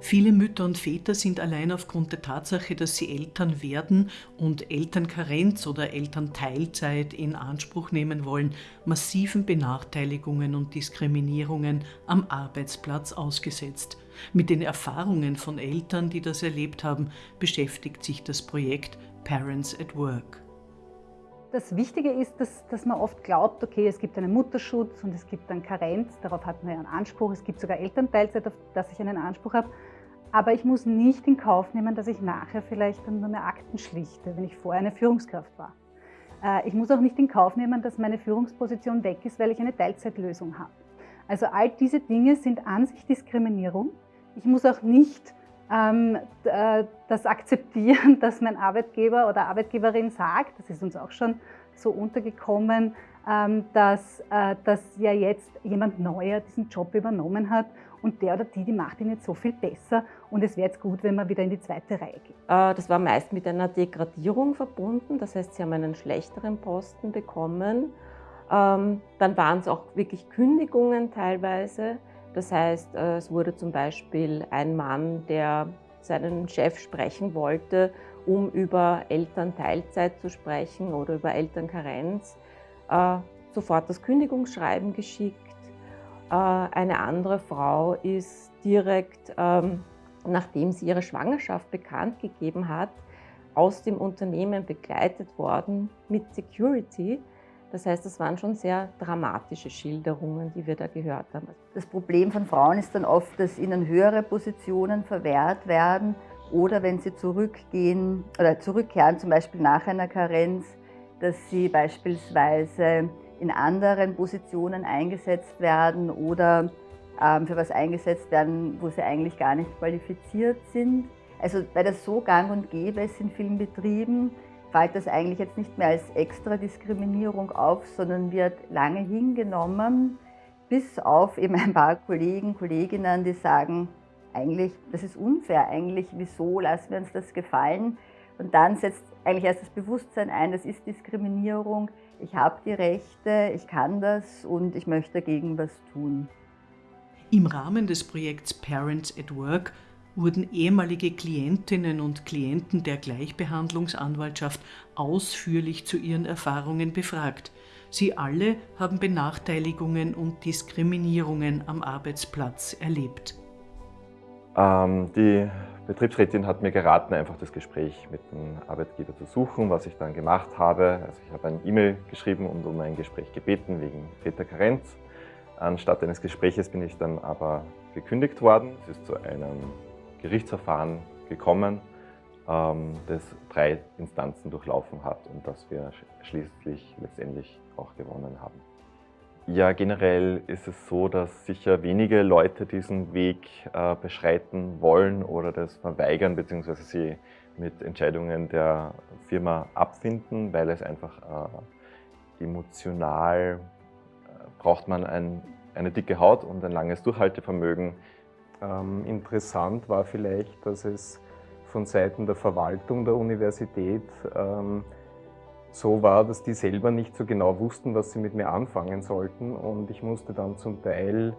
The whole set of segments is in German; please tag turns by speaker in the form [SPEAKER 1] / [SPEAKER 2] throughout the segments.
[SPEAKER 1] Viele Mütter und Väter sind allein aufgrund der Tatsache, dass sie Eltern werden und Elternkarenz oder Elternteilzeit in Anspruch nehmen wollen, massiven Benachteiligungen und Diskriminierungen am Arbeitsplatz ausgesetzt. Mit den Erfahrungen von Eltern, die das erlebt haben, beschäftigt sich das Projekt Parents at Work.
[SPEAKER 2] Das Wichtige ist, dass, dass, man oft glaubt, okay, es gibt einen Mutterschutz und es gibt einen Karenz, darauf hat man ja einen Anspruch, es gibt sogar Elternteilzeit, auf das ich einen Anspruch habe. Aber ich muss nicht in Kauf nehmen, dass ich nachher vielleicht dann nur mehr Akten schlichte, wenn ich vorher eine Führungskraft war. Äh, ich muss auch nicht in Kauf nehmen, dass meine Führungsposition weg ist, weil ich eine Teilzeitlösung habe. Also all diese Dinge sind an sich Diskriminierung. Ich muss auch nicht das akzeptieren, dass mein Arbeitgeber oder Arbeitgeberin sagt, das ist uns auch schon so untergekommen, ähm, dass, äh, dass ja jetzt jemand Neuer diesen Job übernommen hat und der oder die, die macht ihn jetzt so viel besser und es wäre jetzt gut, wenn man wieder in die zweite Reihe geht.
[SPEAKER 3] Äh, das war meist mit einer Degradierung verbunden, das heißt, sie haben einen schlechteren Posten bekommen. Ähm, dann waren es auch wirklich Kündigungen teilweise. Das heißt, äh, es wurde zum Beispiel ein Mann, der seinen Chef sprechen wollte, um über Elternteilzeit zu sprechen oder über Elternkarenz, äh, sofort das Kündigungsschreiben geschickt. Äh, eine andere Frau ist direkt, ähm, nachdem sie ihre Schwangerschaft bekannt gegeben hat, aus dem Unternehmen begleitet worden mit Security, das heißt, das waren schon sehr dramatische Schilderungen, die wir da gehört haben.
[SPEAKER 4] Das Problem von Frauen ist dann oft, dass ihnen höhere Positionen verwehrt werden oder wenn sie zurückgehen oder zurückkehren, zum Beispiel nach einer Karenz, dass sie beispielsweise in anderen Positionen eingesetzt werden oder ähm, für was eingesetzt werden, wo sie eigentlich gar nicht qualifiziert sind. Also weil das so gang und gäbe ist in vielen Betrieben, fällt das eigentlich jetzt nicht mehr als extra Diskriminierung auf, sondern wird lange hingenommen, bis auf eben ein paar Kollegen, Kolleginnen, die sagen, eigentlich, das ist unfair, eigentlich, wieso lassen wir uns das gefallen? Und dann setzt eigentlich erst das Bewusstsein ein, das ist Diskriminierung, ich habe die Rechte, ich kann das und ich möchte dagegen was tun.
[SPEAKER 1] Im Rahmen des Projekts Parents at Work wurden ehemalige Klientinnen und Klienten der Gleichbehandlungsanwaltschaft ausführlich zu ihren Erfahrungen befragt. Sie alle haben Benachteiligungen und Diskriminierungen am Arbeitsplatz erlebt.
[SPEAKER 5] Ähm, die Betriebsrätin hat mir geraten, einfach das Gespräch mit dem Arbeitgeber zu suchen, was ich dann gemacht habe. Also ich habe ein E-Mail geschrieben und um ein Gespräch gebeten wegen Väterkarenz. Anstatt eines Gespräches bin ich dann aber gekündigt worden. Es ist zu einem Gerichtsverfahren gekommen, ähm, das drei Instanzen durchlaufen hat und das wir schließlich letztendlich auch gewonnen haben. Ja, generell ist es so, dass sicher wenige Leute diesen Weg äh, beschreiten wollen oder das verweigern bzw. sie mit Entscheidungen der Firma abfinden, weil es einfach äh, emotional äh, braucht man ein, eine dicke Haut und ein langes Durchhaltevermögen,
[SPEAKER 6] ähm, interessant war vielleicht, dass es von Seiten der Verwaltung der Universität ähm, so war, dass die selber nicht so genau wussten, was sie mit mir anfangen sollten. Und ich musste dann zum Teil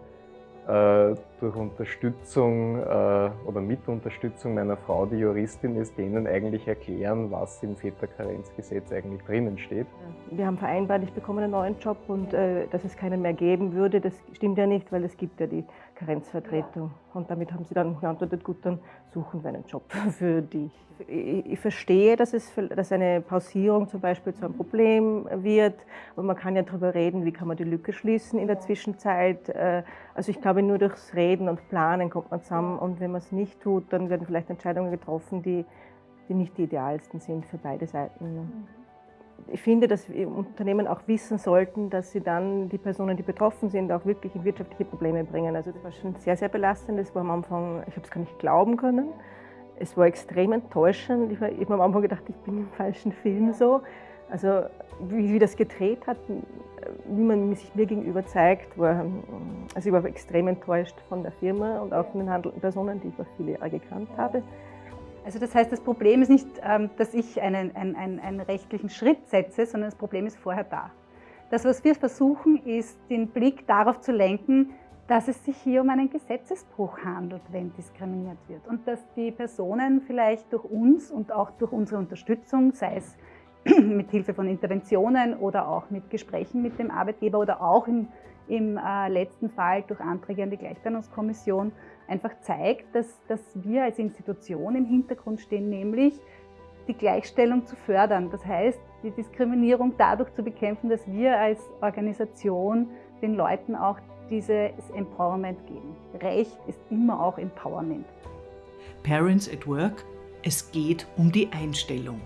[SPEAKER 6] äh, durch Unterstützung äh, oder mit Unterstützung meiner Frau, die Juristin ist, denen eigentlich erklären, was im Väterkarenzgesetz eigentlich drinnen steht.
[SPEAKER 3] Wir haben vereinbart, ich bekomme einen neuen Job und äh, dass es keinen mehr geben würde, das stimmt ja nicht, weil es gibt ja die Karenzvertretung. Und damit haben sie dann geantwortet, gut, dann suchen wir einen Job für dich. Ich, verstehe, dass, es, dass eine Pausierung zum Beispiel zu einem Problem wird. Und man kann ja darüber reden, wie kann man die Lücke schließen in der Zwischenzeit. Äh, also ich glaube, nur durchs Reden und Planen kommt man zusammen. Und wenn man es nicht tut, dann werden vielleicht Entscheidungen getroffen, die, die nicht die idealsten sind für beide Seiten ich finde, dass Unternehmen auch wissen sollten, dass sie dann die Personen, die betroffen sind, auch wirklich in wirtschaftliche Probleme bringen. Also das war schon sehr, sehr belastend. Das war am Anfang, ich habe es gar nicht glauben können. Es war extrem enttäuschend. Ich, habe am Anfang gedacht, ich bin im falschen Film so. Also wie, wie das gedreht hat, wie man sich mir gegenüber zeigt, war, also ich war extrem enttäuscht von der Firma und auch von den handelnden Personen, die ich über viele Jahre gekannt habe.
[SPEAKER 2] Also das heißt, das Problem ist nicht, ähm, dass ich einen, einen, einen, rechtlichen Schritt setze, sondern das Problem ist vorher da. Das, was wir versuchen, ist, den Blick darauf zu lenken, dass es sich hier um einen Gesetzesbruch handelt, wenn diskriminiert wird. Und dass die Personen vielleicht durch uns und auch durch unsere Unterstützung, sei es mit Hilfe von Interventionen oder auch mit Gesprächen mit dem Arbeitgeber oder auch im, im äh, letzten Fall durch Anträge an die Gleichstellungskommission, einfach zeigt, dass, dass wir als Institution im Hintergrund stehen, nämlich die Gleichstellung zu fördern. Das heißt, die Diskriminierung dadurch zu bekämpfen, dass wir als Organisation den Leuten auch dieses Empowerment geben. Recht ist immer auch Empowerment.
[SPEAKER 1] Parents at Work, es geht um die Einstellung.